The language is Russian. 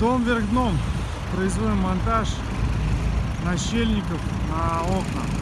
Дом вверх дном. Производим монтаж нащельников на окна.